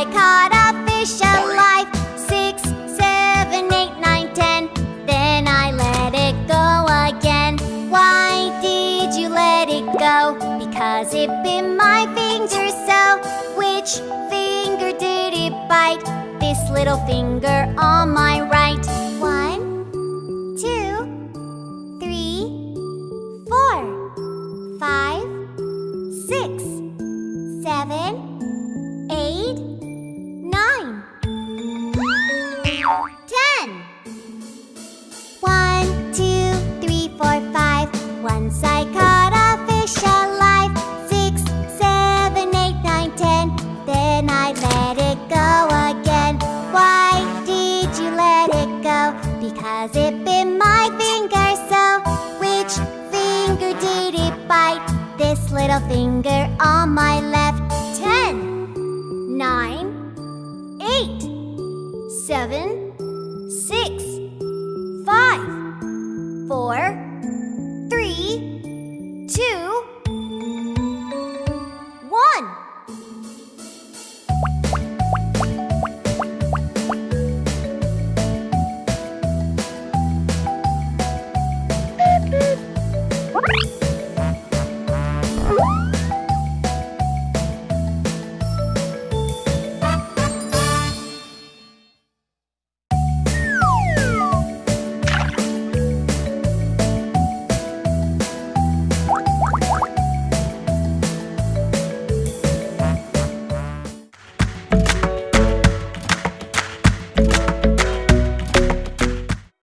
I caught a fish alive Six, seven, eight, nine, ten Then I let it go again Why did you let it go? Because it bit my finger so Which finger did it bite? This little finger on my right One, two, three, four, five, six, seven, ten. One, two, three, four, five. Once I caught a fish alive. Six, seven, eight, nine, ten. Then I let it go again. Why did you let it go? Because it bit my finger so. Which finger did it bite? This little finger on my left. Ten, nine, eight, seven, four,